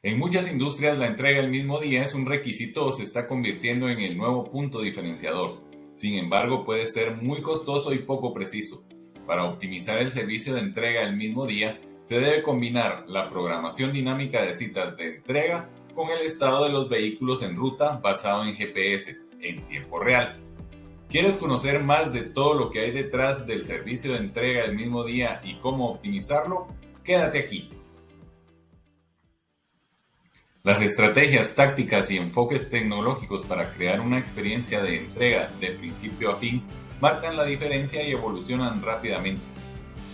En muchas industrias la entrega el mismo día es un requisito o se está convirtiendo en el nuevo punto diferenciador. Sin embargo, puede ser muy costoso y poco preciso. Para optimizar el servicio de entrega el mismo día, se debe combinar la programación dinámica de citas de entrega con el estado de los vehículos en ruta basado en GPS en tiempo real. ¿Quieres conocer más de todo lo que hay detrás del servicio de entrega el mismo día y cómo optimizarlo? Quédate aquí. Las estrategias, tácticas y enfoques tecnológicos para crear una experiencia de entrega de principio a fin marcan la diferencia y evolucionan rápidamente.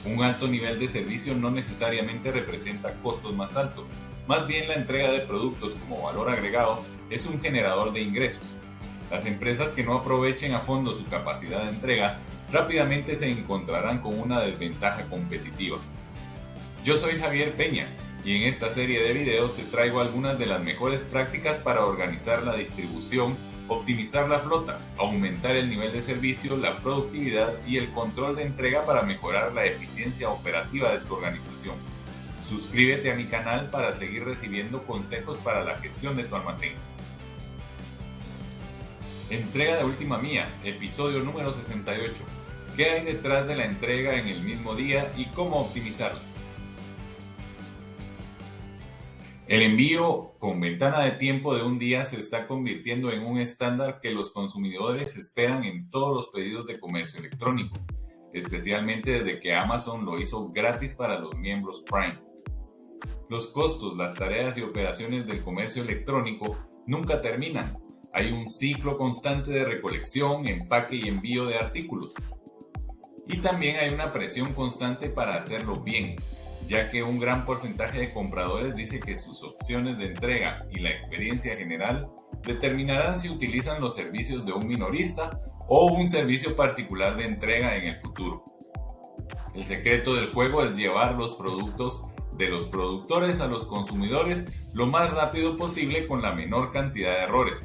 Un alto nivel de servicio no necesariamente representa costos más altos, más bien la entrega de productos como valor agregado es un generador de ingresos. Las empresas que no aprovechen a fondo su capacidad de entrega rápidamente se encontrarán con una desventaja competitiva. Yo soy Javier Peña y en esta serie de videos te traigo algunas de las mejores prácticas para organizar la distribución, optimizar la flota, aumentar el nivel de servicio, la productividad y el control de entrega para mejorar la eficiencia operativa de tu organización. Suscríbete a mi canal para seguir recibiendo consejos para la gestión de tu almacén. Entrega de última mía, episodio número 68. ¿Qué hay detrás de la entrega en el mismo día y cómo optimizarla? El envío con ventana de tiempo de un día se está convirtiendo en un estándar que los consumidores esperan en todos los pedidos de comercio electrónico, especialmente desde que Amazon lo hizo gratis para los miembros Prime. Los costos, las tareas y operaciones del comercio electrónico nunca terminan. Hay un ciclo constante de recolección, empaque y envío de artículos. Y también hay una presión constante para hacerlo bien, ya que un gran porcentaje de compradores dice que sus opciones de entrega y la experiencia general determinarán si utilizan los servicios de un minorista o un servicio particular de entrega en el futuro. El secreto del juego es llevar los productos de los productores a los consumidores lo más rápido posible con la menor cantidad de errores.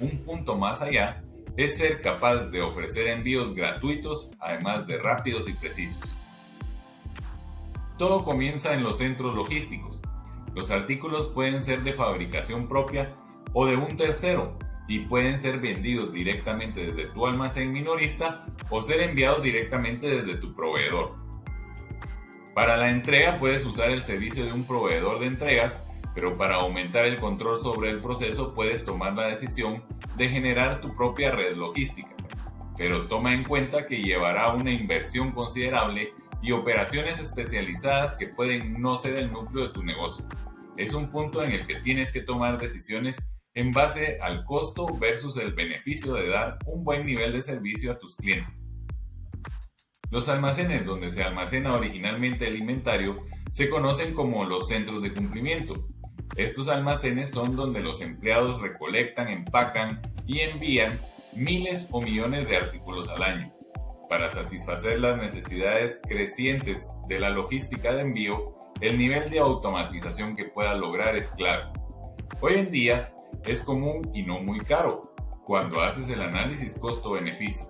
Un punto más allá es ser capaz de ofrecer envíos gratuitos, además de rápidos y precisos. Todo comienza en los centros logísticos. Los artículos pueden ser de fabricación propia o de un tercero y pueden ser vendidos directamente desde tu almacén minorista o ser enviados directamente desde tu proveedor. Para la entrega puedes usar el servicio de un proveedor de entregas, pero para aumentar el control sobre el proceso puedes tomar la decisión de generar tu propia red logística. Pero toma en cuenta que llevará una inversión considerable y operaciones especializadas que pueden no ser el núcleo de tu negocio. Es un punto en el que tienes que tomar decisiones en base al costo versus el beneficio de dar un buen nivel de servicio a tus clientes. Los almacenes donde se almacena originalmente el inventario se conocen como los centros de cumplimiento. Estos almacenes son donde los empleados recolectan, empacan y envían miles o millones de artículos al año para satisfacer las necesidades crecientes de la logística de envío, el nivel de automatización que pueda lograr es clave. Hoy en día es común y no muy caro cuando haces el análisis costo-beneficio.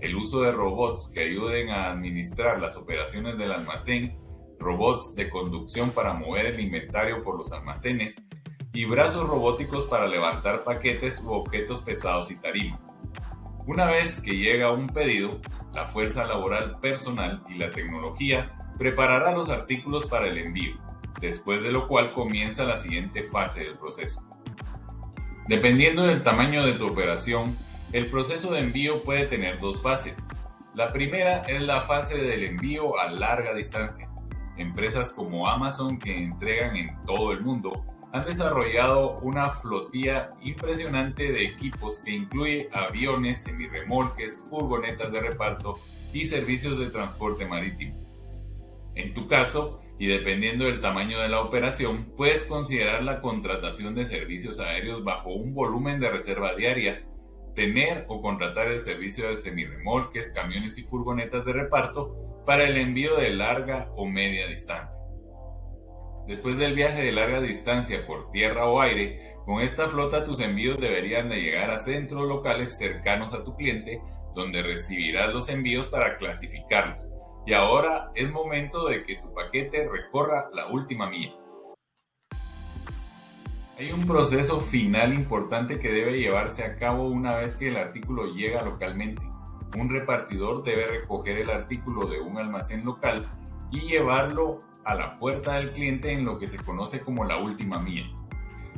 El uso de robots que ayuden a administrar las operaciones del almacén, robots de conducción para mover el inventario por los almacenes y brazos robóticos para levantar paquetes u objetos pesados y tarimas. Una vez que llega un pedido, la fuerza laboral personal y la tecnología preparará los artículos para el envío, después de lo cual comienza la siguiente fase del proceso. Dependiendo del tamaño de tu operación, el proceso de envío puede tener dos fases. La primera es la fase del envío a larga distancia. Empresas como Amazon que entregan en todo el mundo han desarrollado una flotilla impresionante de equipos que incluye aviones, semirremolques, furgonetas de reparto y servicios de transporte marítimo. En tu caso, y dependiendo del tamaño de la operación, puedes considerar la contratación de servicios aéreos bajo un volumen de reserva diaria, tener o contratar el servicio de semirremolques, camiones y furgonetas de reparto para el envío de larga o media distancia. Después del viaje de larga distancia por tierra o aire, con esta flota tus envíos deberían de llegar a centros locales cercanos a tu cliente, donde recibirás los envíos para clasificarlos. Y ahora es momento de que tu paquete recorra la última milla. Hay un proceso final importante que debe llevarse a cabo una vez que el artículo llega localmente. Un repartidor debe recoger el artículo de un almacén local y llevarlo a la puerta del cliente en lo que se conoce como la última milla.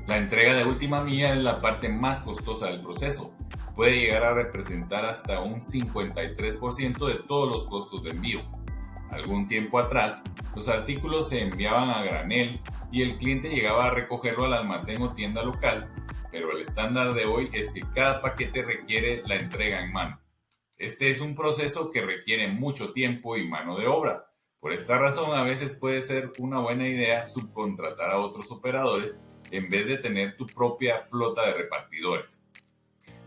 La entrega de última milla es la parte más costosa del proceso. Puede llegar a representar hasta un 53% de todos los costos de envío. Algún tiempo atrás, los artículos se enviaban a granel y el cliente llegaba a recogerlo al almacén o tienda local, pero el estándar de hoy es que cada paquete requiere la entrega en mano. Este es un proceso que requiere mucho tiempo y mano de obra. Por esta razón, a veces puede ser una buena idea subcontratar a otros operadores en vez de tener tu propia flota de repartidores.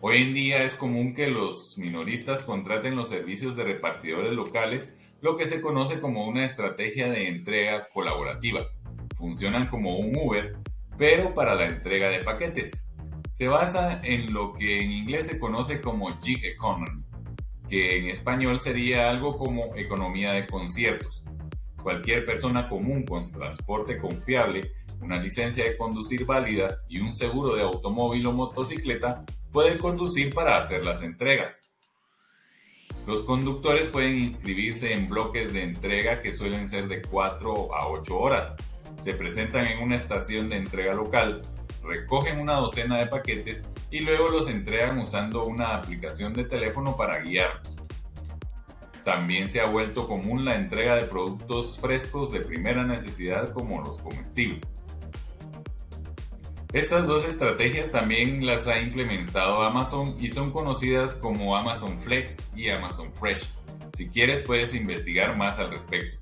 Hoy en día es común que los minoristas contraten los servicios de repartidores locales, lo que se conoce como una estrategia de entrega colaborativa. Funcionan como un Uber, pero para la entrega de paquetes. Se basa en lo que en inglés se conoce como gig economy, que en español sería algo como economía de conciertos. Cualquier persona común con transporte confiable una licencia de conducir válida y un seguro de automóvil o motocicleta pueden conducir para hacer las entregas. Los conductores pueden inscribirse en bloques de entrega que suelen ser de 4 a 8 horas. Se presentan en una estación de entrega local, recogen una docena de paquetes y luego los entregan usando una aplicación de teléfono para guiarlos. También se ha vuelto común la entrega de productos frescos de primera necesidad como los comestibles. Estas dos estrategias también las ha implementado Amazon y son conocidas como Amazon Flex y Amazon Fresh. Si quieres puedes investigar más al respecto.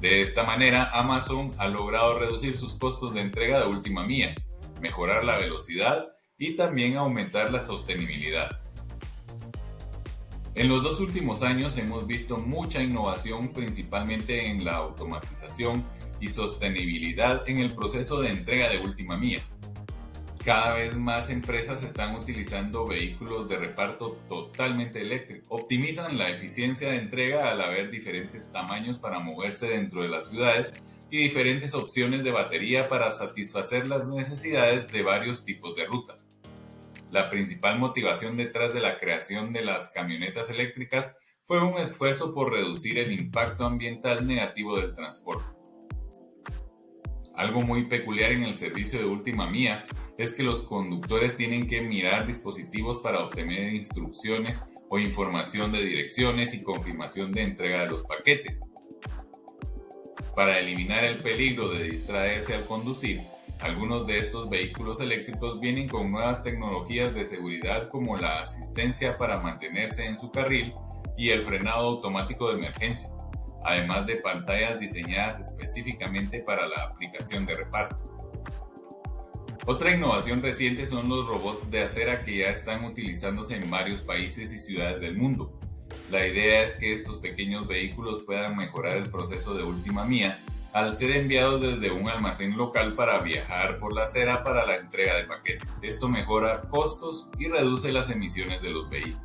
De esta manera, Amazon ha logrado reducir sus costos de entrega de última milla, mejorar la velocidad y también aumentar la sostenibilidad. En los dos últimos años hemos visto mucha innovación principalmente en la automatización y sostenibilidad en el proceso de entrega de última milla. Cada vez más empresas están utilizando vehículos de reparto totalmente eléctricos. Optimizan la eficiencia de entrega al haber diferentes tamaños para moverse dentro de las ciudades y diferentes opciones de batería para satisfacer las necesidades de varios tipos de rutas. La principal motivación detrás de la creación de las camionetas eléctricas fue un esfuerzo por reducir el impacto ambiental negativo del transporte. Algo muy peculiar en el servicio de última mía es que los conductores tienen que mirar dispositivos para obtener instrucciones o información de direcciones y confirmación de entrega de los paquetes. Para eliminar el peligro de distraerse al conducir, algunos de estos vehículos eléctricos vienen con nuevas tecnologías de seguridad como la asistencia para mantenerse en su carril y el frenado automático de emergencia además de pantallas diseñadas específicamente para la aplicación de reparto. Otra innovación reciente son los robots de acera que ya están utilizándose en varios países y ciudades del mundo. La idea es que estos pequeños vehículos puedan mejorar el proceso de última mía al ser enviados desde un almacén local para viajar por la acera para la entrega de paquetes. Esto mejora costos y reduce las emisiones de los vehículos.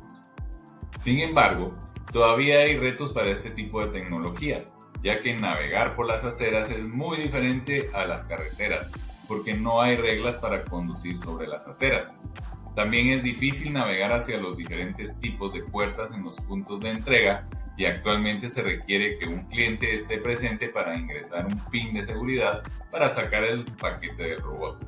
Sin embargo, Todavía hay retos para este tipo de tecnología, ya que navegar por las aceras es muy diferente a las carreteras, porque no hay reglas para conducir sobre las aceras. También es difícil navegar hacia los diferentes tipos de puertas en los puntos de entrega y actualmente se requiere que un cliente esté presente para ingresar un pin de seguridad para sacar el paquete del robot.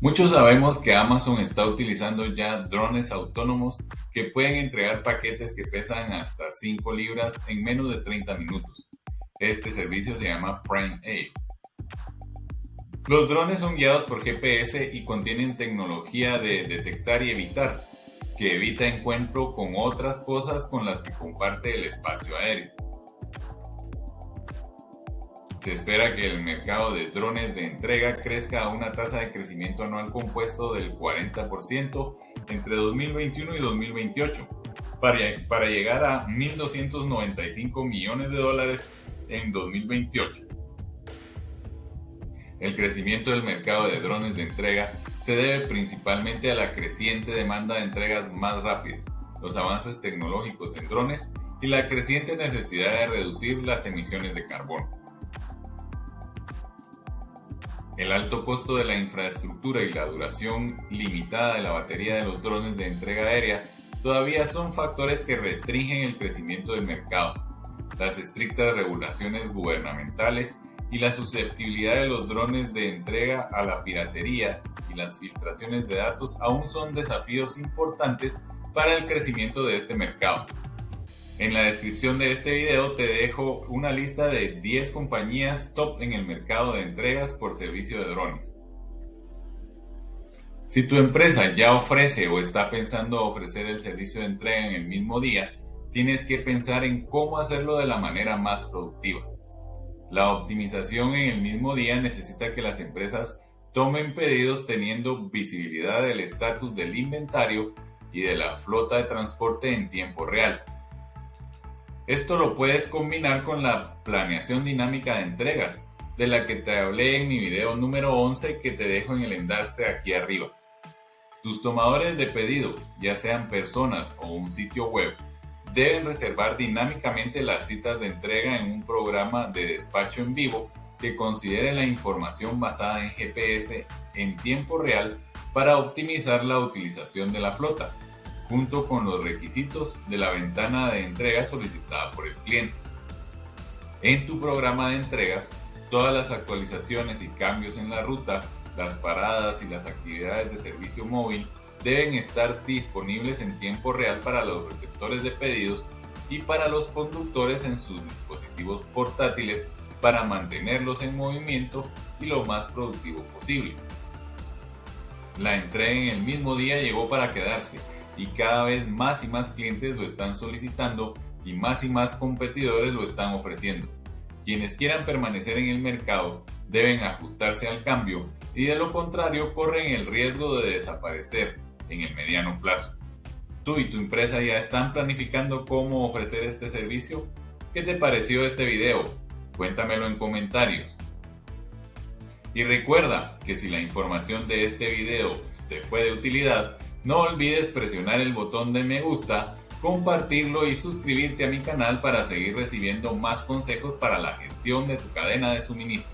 Muchos sabemos que Amazon está utilizando ya drones autónomos que pueden entregar paquetes que pesan hasta 5 libras en menos de 30 minutos. Este servicio se llama Prime A. Los drones son guiados por GPS y contienen tecnología de detectar y evitar, que evita encuentro con otras cosas con las que comparte el espacio aéreo. Se espera que el mercado de drones de entrega crezca a una tasa de crecimiento anual compuesto del 40% entre 2021 y 2028, para, llegar a 1.295 millones de dólares en 2028. El crecimiento del mercado de drones de entrega se debe principalmente a la creciente demanda de entregas más rápidas, los avances tecnológicos en drones y la creciente necesidad de reducir las emisiones de carbono. El alto costo de la infraestructura y la duración limitada de la batería de los drones de entrega aérea todavía son factores que restringen el crecimiento del mercado. Las estrictas regulaciones gubernamentales y la susceptibilidad de los drones de entrega a la piratería y las filtraciones de datos aún son desafíos importantes para el crecimiento de este mercado. En la descripción de este video te dejo una lista de 10 compañías top en el mercado de entregas por servicio de drones. Si tu empresa ya ofrece o está pensando ofrecer el servicio de entrega en el mismo día, tienes que pensar en cómo hacerlo de la manera más productiva. La optimización en el mismo día necesita que las empresas tomen pedidos teniendo visibilidad del estatus del inventario y de la flota de transporte en tiempo real. Esto lo puedes combinar con la planeación dinámica de entregas, de la que te hablé en mi video número 11 que te dejo en el enlace aquí arriba. Tus tomadores de pedido, ya sean personas o un sitio web, deben reservar dinámicamente las citas de entrega en un programa de despacho en vivo que considere la información basada en GPS en tiempo real para optimizar la utilización de la flota, junto con los requisitos de la ventana de entrega solicitada por el cliente. En tu programa de entregas, todas las actualizaciones y cambios en la ruta, las paradas y las actividades de servicio móvil deben estar disponibles en tiempo real para los receptores de pedidos y para los conductores en sus dispositivos portátiles para mantenerlos en movimiento y lo más productivo posible. La entrega en el mismo día llegó para quedarse y cada vez más y más clientes lo están solicitando y más y más competidores lo están ofreciendo. Quienes quieran permanecer en el mercado deben ajustarse al cambio y de lo contrario corren el riesgo de desaparecer en el mediano plazo. ¿Tú y tu empresa ya están planificando cómo ofrecer este servicio? ¿Qué te pareció este video? Cuéntamelo en comentarios. Y recuerda que si la información de este video te fue de utilidad, no olvides presionar el botón de me gusta, compartirlo y suscribirte a mi canal para seguir recibiendo más consejos para la gestión de tu cadena de suministro.